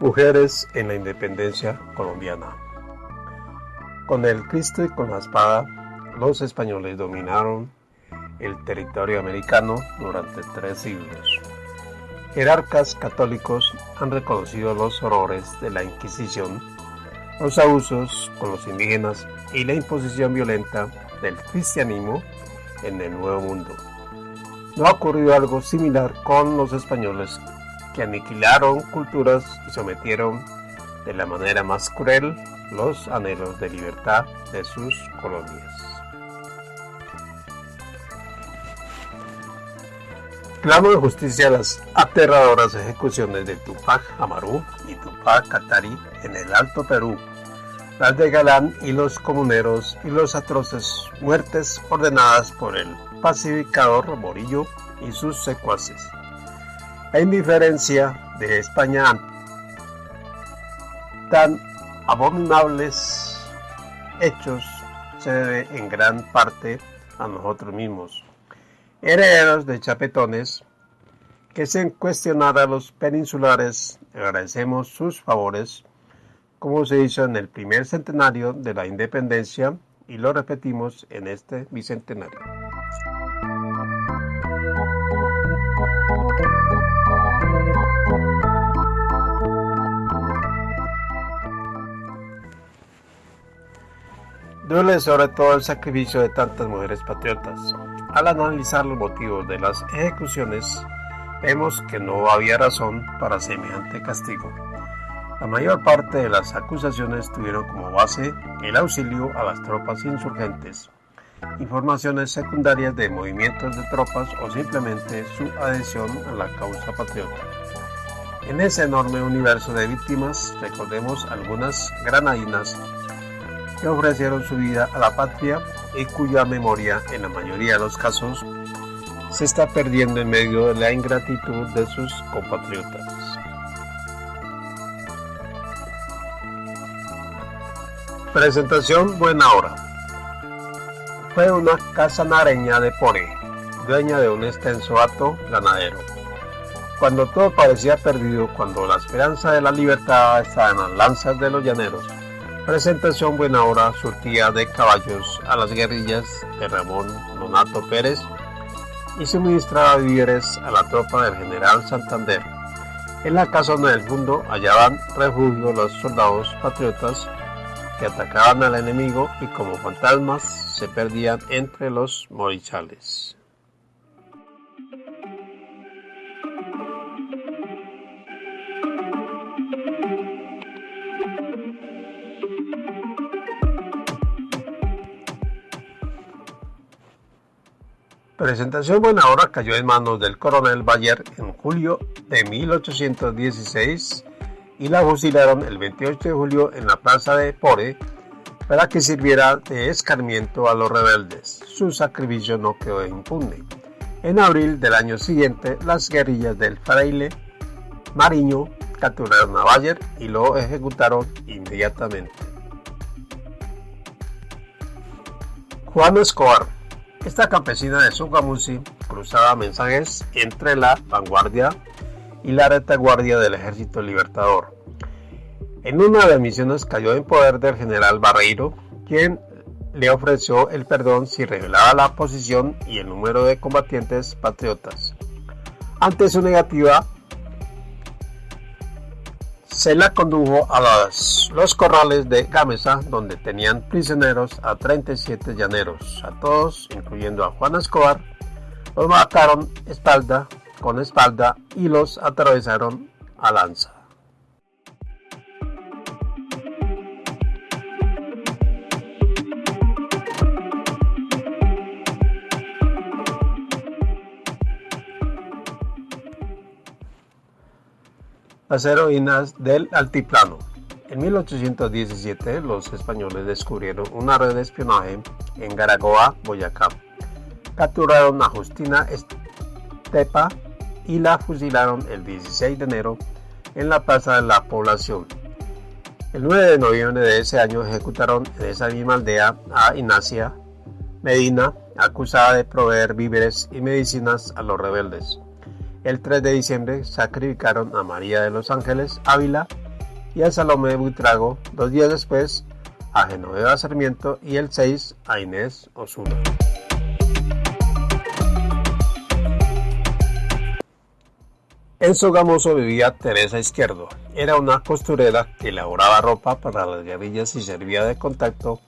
Mujeres en la independencia colombiana. Con el Cristo y con la espada, los españoles dominaron el territorio americano durante tres siglos. Jerarcas católicos han reconocido los horrores de la Inquisición, los abusos con los indígenas y la imposición violenta del cristianismo en el Nuevo Mundo. No ha ocurrido algo similar con los españoles que aniquilaron culturas y sometieron de la manera más cruel los anhelos de libertad de sus colonias. Clamo de justicia las aterradoras ejecuciones de Tupac Amaru y Tupac Katari en el Alto Perú, las de Galán y los comuneros y los atroces muertes ordenadas por el pacificador Morillo y sus secuaces. La indiferencia de España tan abominables hechos se debe en gran parte a nosotros mismos, herederos de chapetones, que sin cuestionar a los peninsulares agradecemos sus favores, como se hizo en el primer centenario de la independencia y lo repetimos en este bicentenario. Duele sobre todo el sacrificio de tantas mujeres patriotas. Al analizar los motivos de las ejecuciones, vemos que no había razón para semejante castigo. La mayor parte de las acusaciones tuvieron como base el auxilio a las tropas insurgentes, informaciones secundarias de movimientos de tropas o simplemente su adhesión a la causa patriota. En ese enorme universo de víctimas, recordemos algunas granadinas que ofrecieron su vida a la patria y cuya memoria, en la mayoría de los casos, se está perdiendo en medio de la ingratitud de sus compatriotas. Presentación Buena Hora. Fue una casa nareña de Pore, dueña de un extenso hato ganadero. Cuando todo parecía perdido, cuando la esperanza de la libertad estaba en las lanzas de los llaneros, Presentación Buena Hora surtía de caballos a las guerrillas de Ramón Donato Pérez y suministraba víveres a la tropa del general Santander. En la casona del mundo hallaban refugio los soldados patriotas que atacaban al enemigo y como fantasmas se perdían entre los morichales. Presentación Buena Hora cayó en manos del coronel Bayer en julio de 1816 y la fusilaron el 28 de julio en la plaza de Pore para que sirviera de escarmiento a los rebeldes. Su sacrificio no quedó impune. En abril del año siguiente, las guerrillas del fraile Mariño capturaron a Bayer y lo ejecutaron inmediatamente. Juan Escobar esta campesina de Sugamusi cruzaba mensajes entre la vanguardia y la retaguardia del ejército libertador. En una de las misiones cayó en poder del general Barreiro, quien le ofreció el perdón si revelaba la posición y el número de combatientes patriotas. Ante su negativa, se la condujo a los corrales de Gamesa, donde tenían prisioneros a 37 llaneros. A todos, incluyendo a Juan Escobar, los mataron espalda con espalda y los atravesaron a lanza. Las heroínas del altiplano. En 1817 los españoles descubrieron una red de espionaje en Garagoa, Boyacá. Capturaron a Justina Tepa y la fusilaron el 16 de enero en la Plaza de la Población. El 9 de noviembre de ese año ejecutaron en esa misma aldea a Ignacia Medina, acusada de proveer víveres y medicinas a los rebeldes. El 3 de diciembre sacrificaron a María de los Ángeles Ávila y a Salomé Buitrago, dos días después a Genoveva Sarmiento y el 6 a Inés Osuna. En Sogamoso vivía Teresa Izquierdo. Era una costurera que elaboraba ropa para las guerrillas y servía de contacto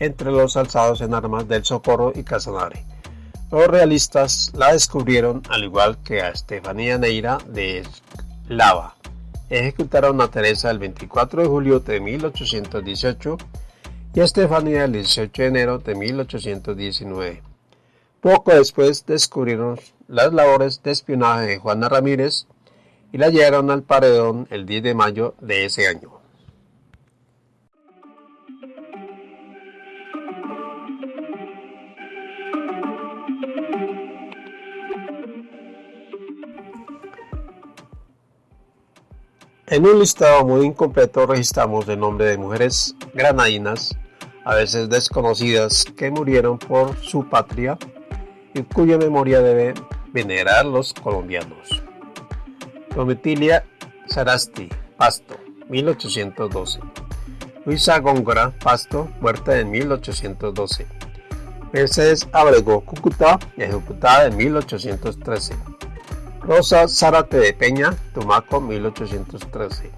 entre los alzados en armas del Socorro y Casanare. Los realistas la descubrieron al igual que a Estefanía Neira de Lava. Ejecutaron a Teresa el 24 de julio de 1818 y a Estefanía el 18 de enero de 1819. Poco después descubrieron las labores de espionaje de Juana Ramírez y la llevaron al paredón el 10 de mayo de ese año. En un listado muy incompleto registramos el nombre de mujeres granadinas, a veces desconocidas, que murieron por su patria y cuya memoria debe venerar los colombianos. Domitilia Sarasti, Pasto, 1812. Luisa Góngora, Pasto, muerta en 1812. Mercedes Abrego, Cúcuta, ejecutada en 1813. Rosa Zárate de Peña, Tumaco, 1813.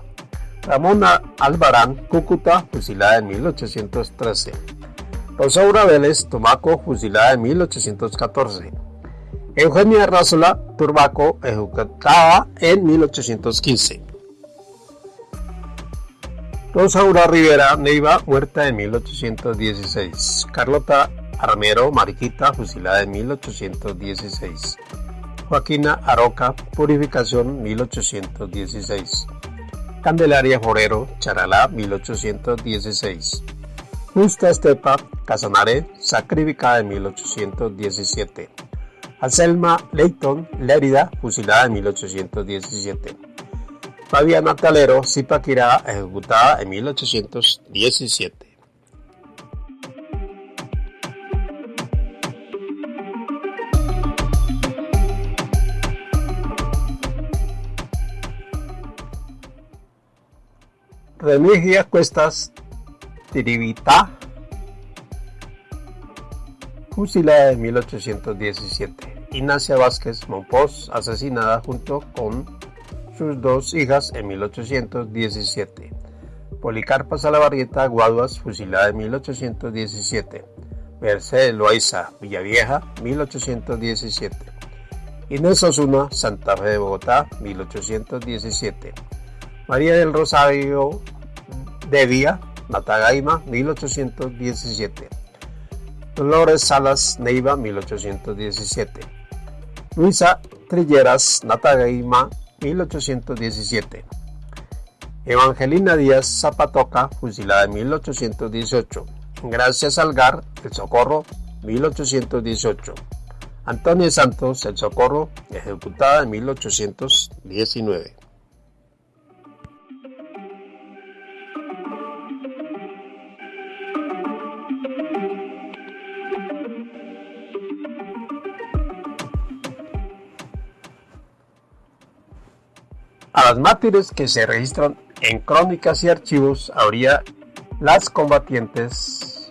Ramona Albarán, Cúcuta, fusilada en 1813. Rosaura Vélez, Tumaco, fusilada en 1814. Eugenia Rázola Turbaco, ejecutada en 1815. Rosaura Rivera Neiva, muerta en 1816. Carlota Armero Mariquita, fusilada en 1816. Joaquina Aroca, Purificación 1816. Candelaria Forero, Charalá 1816. Justa Estepa, Casanare, sacrificada en 1817. Anselma Leighton, Lérida, fusilada en 1817. Fabiana Talero, Zipaquirá, ejecutada en 1817. Remigia Cuestas Tiribita, fusilada en 1817. Ignacia Vázquez Monpós, asesinada junto con sus dos hijas en 1817. Policarpa Salabarrieta Guaduas, fusilada en 1817. Mercedes Loaiza Villavieja, 1817. Inés Osuna, Santa Fe de Bogotá, 1817. María del Rosario de Vía, Matagaima, 1817. Dolores Salas Neiva, 1817. Luisa Trilleras Natagaima, 1817. Evangelina Díaz Zapatoca, fusilada en 1818. Gracias Algar, El Socorro, 1818. Antonio Santos, El Socorro, ejecutada en 1819. A las mártires que se registran en crónicas y archivos habría las combatientes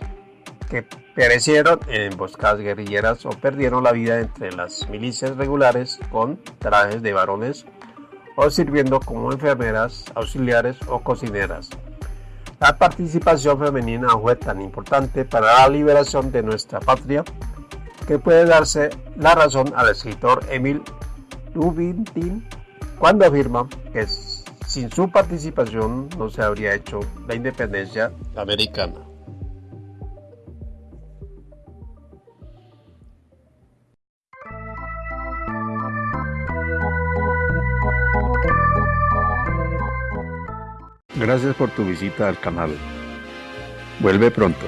que perecieron en emboscadas guerrilleras o perdieron la vida entre las milicias regulares con trajes de varones o sirviendo como enfermeras, auxiliares o cocineras. La participación femenina fue tan importante para la liberación de nuestra patria que puede darse la razón al escritor Emil Lubintin cuando afirma que sin su participación no se habría hecho la independencia americana. Gracias por tu visita al canal. Vuelve pronto.